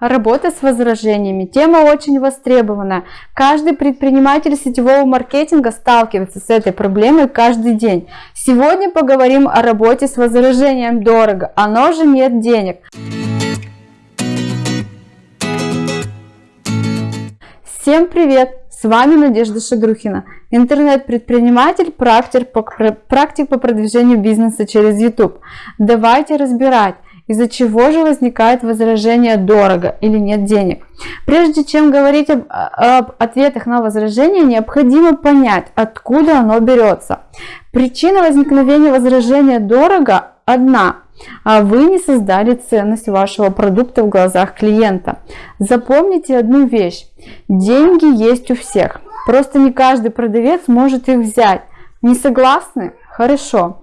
Работа с возражениями. Тема очень востребована. Каждый предприниматель сетевого маркетинга сталкивается с этой проблемой каждый день. Сегодня поговорим о работе с возражением дорого. Оно же нет денег. Всем привет! С вами Надежда Шагрухина, интернет-предприниматель, практик по, практик по продвижению бизнеса через YouTube. Давайте разбирать, из-за чего же возникает возражение дорого или нет денег. Прежде чем говорить об, об ответах на возражение, необходимо понять, откуда оно берется. Причина возникновения возражения дорого одна а вы не создали ценность вашего продукта в глазах клиента. Запомните одну вещь. Деньги есть у всех. Просто не каждый продавец может их взять. Не согласны? Хорошо.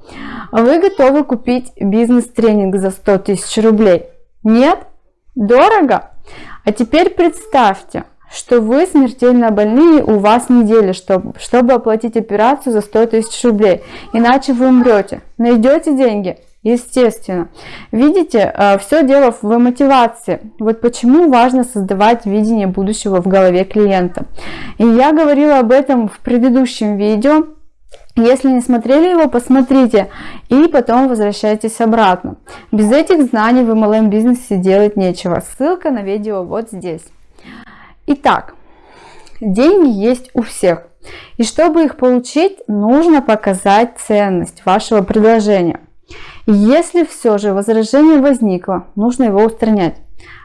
Вы готовы купить бизнес-тренинг за 100 тысяч рублей? Нет? Дорого? А теперь представьте, что вы смертельно больны, у вас неделя, чтобы, чтобы оплатить операцию за 100 тысяч рублей. Иначе вы умрете. Найдете деньги? Естественно. Видите, э, все дело в мотивации. Вот почему важно создавать видение будущего в голове клиента. И я говорила об этом в предыдущем видео. Если не смотрели его, посмотрите и потом возвращайтесь обратно. Без этих знаний в MLM бизнесе делать нечего. Ссылка на видео вот здесь. Итак, деньги есть у всех. И чтобы их получить, нужно показать ценность вашего предложения. Если все же возражение возникло, нужно его устранять.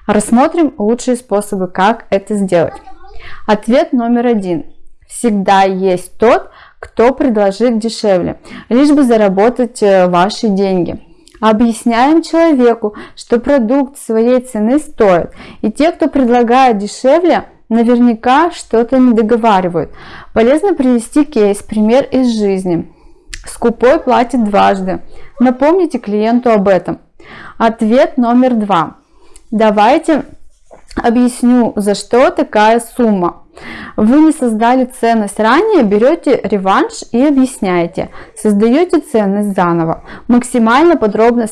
Рассмотрим лучшие способы, как это сделать. Ответ номер один. Всегда есть тот, кто предложит дешевле, лишь бы заработать э, ваши деньги. Объясняем человеку, что продукт своей цены стоит, и те, кто предлагает дешевле, наверняка что-то не договаривают. Полезно привести кейс, пример из жизни. Скупой платит дважды. Напомните клиенту об этом. Ответ номер два. Давайте объясню, за что такая сумма. Вы не создали ценность ранее, берете реванш и объясняете. Создаете ценность заново. Максимально подробно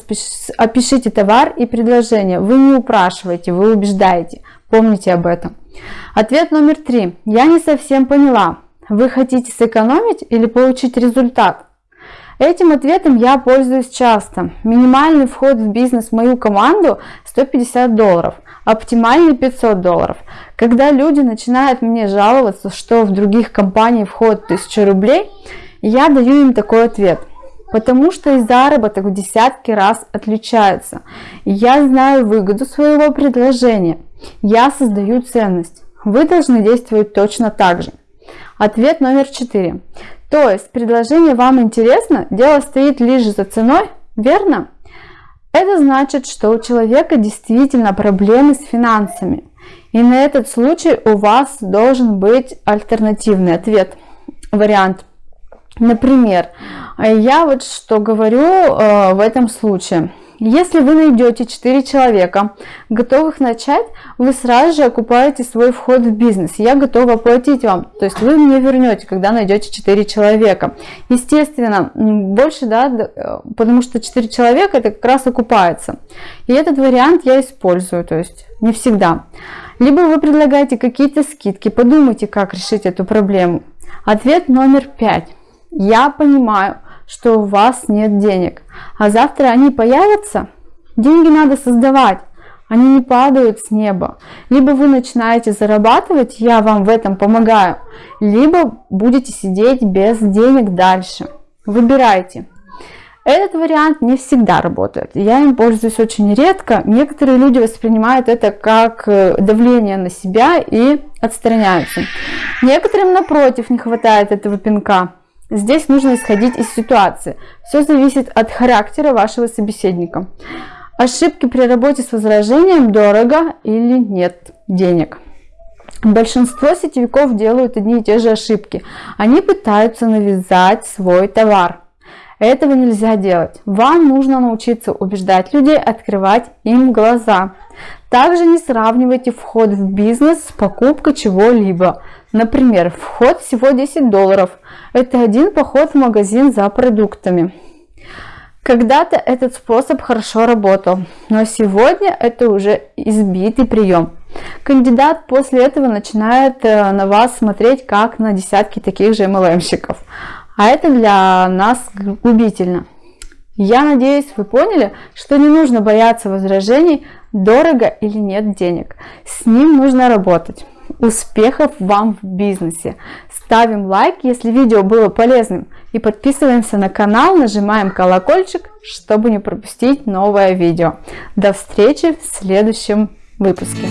опишите товар и предложение. Вы не упрашиваете, вы убеждаете. Помните об этом. Ответ номер три. Я не совсем поняла. Вы хотите сэкономить или получить результат? Этим ответом я пользуюсь часто. Минимальный вход в бизнес в мою команду 150 долларов, оптимальный 500 долларов. Когда люди начинают мне жаловаться, что в других компаниях вход 1000 рублей, я даю им такой ответ. Потому что и заработок в десятки раз отличается. Я знаю выгоду своего предложения. Я создаю ценность. Вы должны действовать точно так же. Ответ номер четыре. То есть предложение вам интересно, дело стоит лишь за ценой, верно? Это значит, что у человека действительно проблемы с финансами. И на этот случай у вас должен быть альтернативный ответ, вариант. Например, я вот что говорю э, в этом случае. Если вы найдете 4 человека, готовых начать, вы сразу же окупаете свой вход в бизнес. Я готова платить вам. То есть вы мне вернете, когда найдете 4 человека. Естественно, больше, да, э, потому что 4 человека это как раз окупается. И этот вариант я использую, то есть не всегда. Либо вы предлагаете какие-то скидки, подумайте, как решить эту проблему. Ответ номер 5. Я понимаю, что у вас нет денег, а завтра они появятся. Деньги надо создавать, они не падают с неба. Либо вы начинаете зарабатывать, я вам в этом помогаю, либо будете сидеть без денег дальше. Выбирайте. Этот вариант не всегда работает. Я им пользуюсь очень редко. Некоторые люди воспринимают это как э, давление на себя и отстраняются. Некоторым, напротив, не хватает этого пинка. Здесь нужно исходить из ситуации. Все зависит от характера вашего собеседника. Ошибки при работе с возражением дорого или нет денег. Большинство сетевиков делают одни и те же ошибки. Они пытаются навязать свой товар. Этого нельзя делать. Вам нужно научиться убеждать людей, открывать им глаза. Также не сравнивайте вход в бизнес с покупкой чего-либо. Например, вход всего 10 долларов. Это один поход в магазин за продуктами. Когда-то этот способ хорошо работал, но сегодня это уже избитый прием. Кандидат после этого начинает э, на вас смотреть как на десятки таких же MLM-щиков. А это для нас губительно. Я надеюсь, вы поняли, что не нужно бояться возражений, дорого или нет денег. С ним нужно работать. Успехов вам в бизнесе! Ставим лайк, если видео было полезным и подписываемся на канал, нажимаем колокольчик, чтобы не пропустить новое видео. До встречи в следующем выпуске.